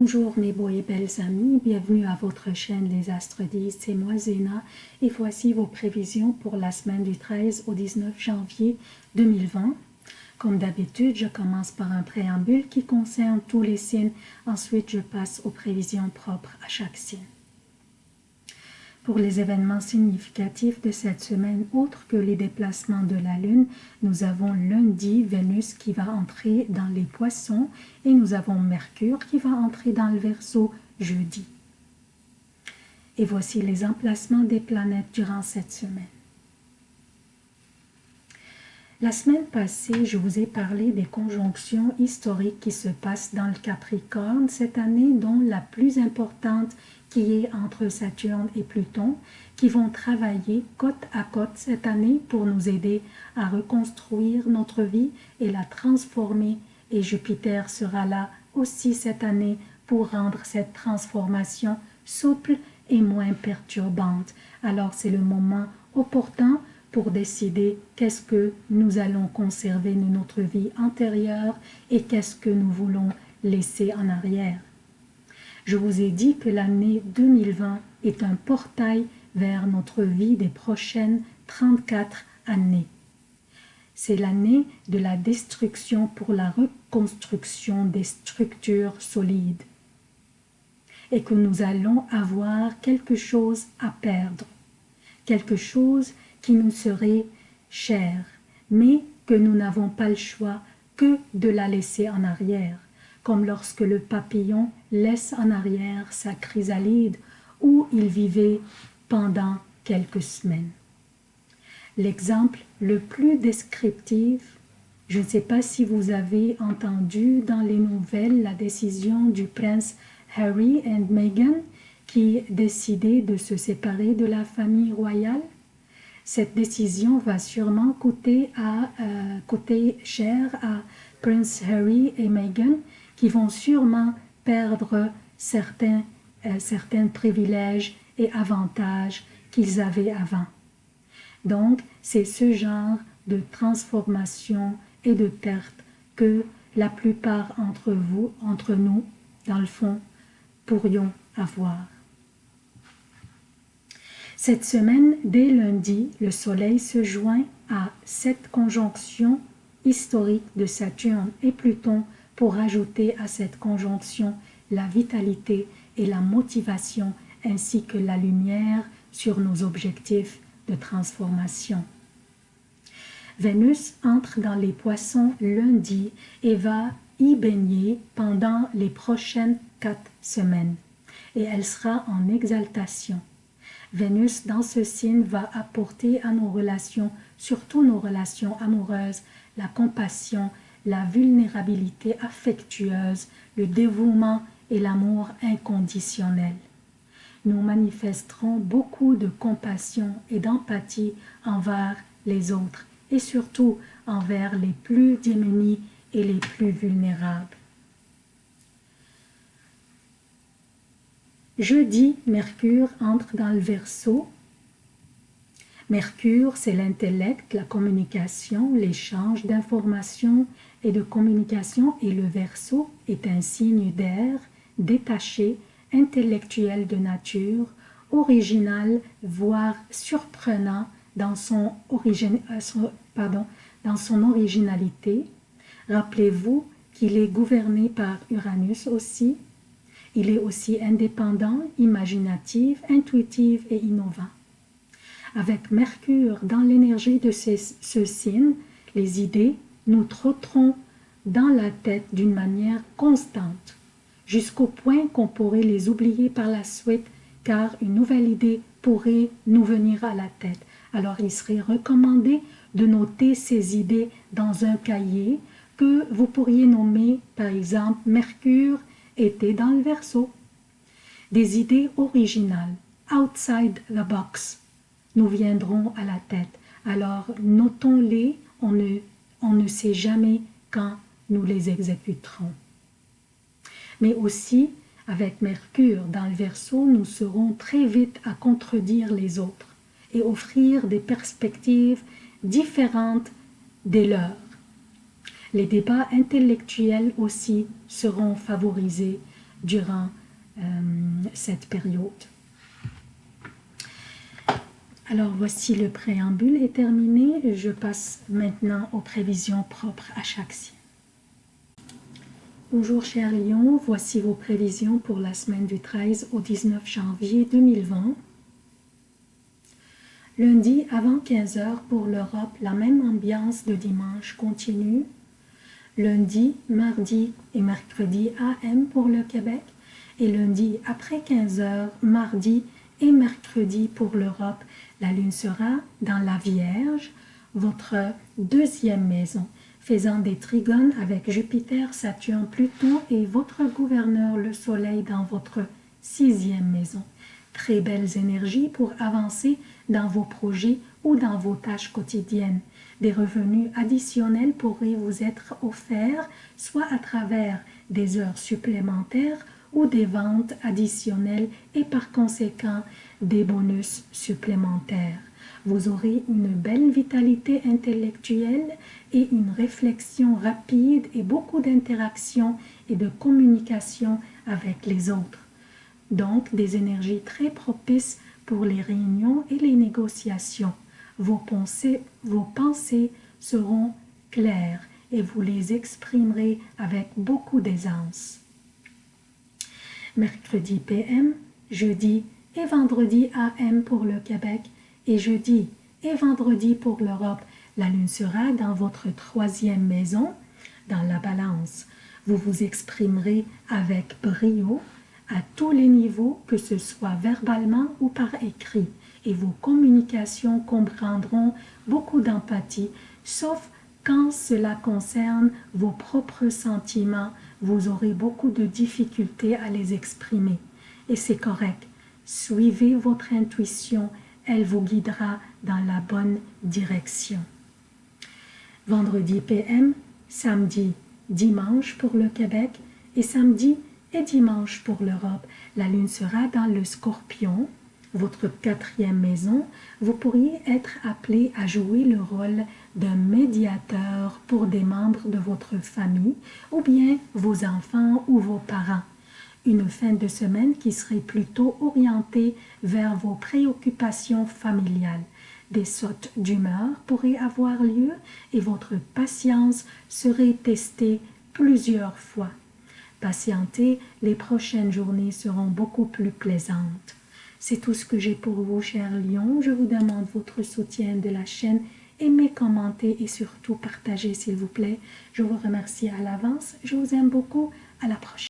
Bonjour mes beaux et belles amis, bienvenue à votre chaîne Les Astres 10, c'est moi Zéna et voici vos prévisions pour la semaine du 13 au 19 janvier 2020. Comme d'habitude, je commence par un préambule qui concerne tous les signes, ensuite je passe aux prévisions propres à chaque signe. Pour les événements significatifs de cette semaine, autres que les déplacements de la Lune, nous avons lundi Vénus qui va entrer dans les poissons et nous avons Mercure qui va entrer dans le Verseau jeudi. Et voici les emplacements des planètes durant cette semaine. La semaine passée, je vous ai parlé des conjonctions historiques qui se passent dans le Capricorne cette année, dont la plus importante qui est entre Saturne et Pluton, qui vont travailler côte à côte cette année pour nous aider à reconstruire notre vie et la transformer. Et Jupiter sera là aussi cette année pour rendre cette transformation souple et moins perturbante. Alors c'est le moment opportun pour décider qu'est-ce que nous allons conserver de notre vie antérieure et qu'est-ce que nous voulons laisser en arrière. Je vous ai dit que l'année 2020 est un portail vers notre vie des prochaines 34 années. C'est l'année de la destruction pour la reconstruction des structures solides et que nous allons avoir quelque chose à perdre, quelque chose qui nous serait cher, mais que nous n'avons pas le choix que de la laisser en arrière comme lorsque le papillon laisse en arrière sa chrysalide où il vivait pendant quelques semaines. L'exemple le plus descriptif, je ne sais pas si vous avez entendu dans les nouvelles la décision du prince Harry et Meghan qui décidaient de se séparer de la famille royale. Cette décision va sûrement euh, coûter cher à Prince Harry et Meghan qui vont sûrement perdre certains, euh, certains privilèges et avantages qu'ils avaient avant. Donc, c'est ce genre de transformation et de perte que la plupart entre vous, entre nous, dans le fond, pourrions avoir. Cette semaine, dès lundi, le Soleil se joint à cette conjonction historique de Saturne et Pluton pour ajouter à cette conjonction la vitalité et la motivation ainsi que la lumière sur nos objectifs de transformation. Vénus entre dans les poissons lundi et va y baigner pendant les prochaines quatre semaines et elle sera en exaltation. Vénus dans ce signe va apporter à nos relations, surtout nos relations amoureuses, la compassion la vulnérabilité affectueuse, le dévouement et l'amour inconditionnel. Nous manifesterons beaucoup de compassion et d'empathie envers les autres et surtout envers les plus démunis et les plus vulnérables. Jeudi, Mercure entre dans le Verseau Mercure, c'est l'intellect, la communication, l'échange d'informations et de communication et le Verseau est un signe d'air, détaché, intellectuel de nature, original, voire surprenant dans son, euh, dans son originalité. Rappelez-vous qu'il est gouverné par Uranus aussi. Il est aussi indépendant, imaginatif, intuitif et innovant. Avec Mercure dans l'énergie de ce signe, les idées nous trotteront dans la tête d'une manière constante, jusqu'au point qu'on pourrait les oublier par la suite, car une nouvelle idée pourrait nous venir à la tête. Alors il serait recommandé de noter ces idées dans un cahier que vous pourriez nommer par exemple Mercure était dans le verso. Des idées originales, outside the box, nous viendront à la tête. Alors notons-les, on ne, on ne sait jamais quand nous les exécuterons. Mais aussi, avec Mercure dans le Verseau, nous serons très vite à contredire les autres et offrir des perspectives différentes des leurs. Les débats intellectuels aussi seront favorisés durant euh, cette période. Alors voici le préambule est terminé. Je passe maintenant aux prévisions propres à chaque signe. Bonjour chers lions, voici vos prévisions pour la semaine du 13 au 19 janvier 2020. Lundi avant 15h pour l'Europe, la même ambiance de dimanche continue. Lundi, mardi et mercredi AM pour le Québec. Et lundi après 15h, mardi et mercredi pour l'Europe, la lune sera dans la Vierge, votre deuxième maison, faisant des trigones avec Jupiter, Saturne, Pluton et votre gouverneur, le Soleil, dans votre sixième maison. Très belles énergies pour avancer dans vos projets ou dans vos tâches quotidiennes. Des revenus additionnels pourraient vous être offerts, soit à travers des heures supplémentaires ou des ventes additionnelles et par conséquent des bonus supplémentaires. Vous aurez une belle vitalité intellectuelle et une réflexion rapide et beaucoup d'interaction et de communication avec les autres. Donc, des énergies très propices pour les réunions et les négociations. Vos pensées, vos pensées seront claires et vous les exprimerez avec beaucoup d'aisance. Mercredi PM, jeudi et vendredi AM pour le Québec et jeudi et vendredi pour l'Europe. La lune sera dans votre troisième maison, dans la balance. Vous vous exprimerez avec brio à tous les niveaux, que ce soit verbalement ou par écrit, et vos communications comprendront beaucoup d'empathie, sauf quand cela concerne vos propres sentiments, vous aurez beaucoup de difficultés à les exprimer. Et c'est correct. Suivez votre intuition, elle vous guidera dans la bonne direction. Vendredi PM, samedi, dimanche pour le Québec et samedi et dimanche pour l'Europe. La lune sera dans le scorpion, votre quatrième maison. Vous pourriez être appelé à jouer le rôle d'un médiateur pour des membres de votre famille ou bien vos enfants ou vos parents. Une fin de semaine qui serait plutôt orientée vers vos préoccupations familiales. Des sautes d'humeur pourraient avoir lieu et votre patience serait testée plusieurs fois. Patientez, les prochaines journées seront beaucoup plus plaisantes. C'est tout ce que j'ai pour vous, chers lions. Je vous demande votre soutien de la chaîne aimez, commentez et surtout partagez s'il vous plaît. Je vous remercie à l'avance. Je vous aime beaucoup. À la prochaine.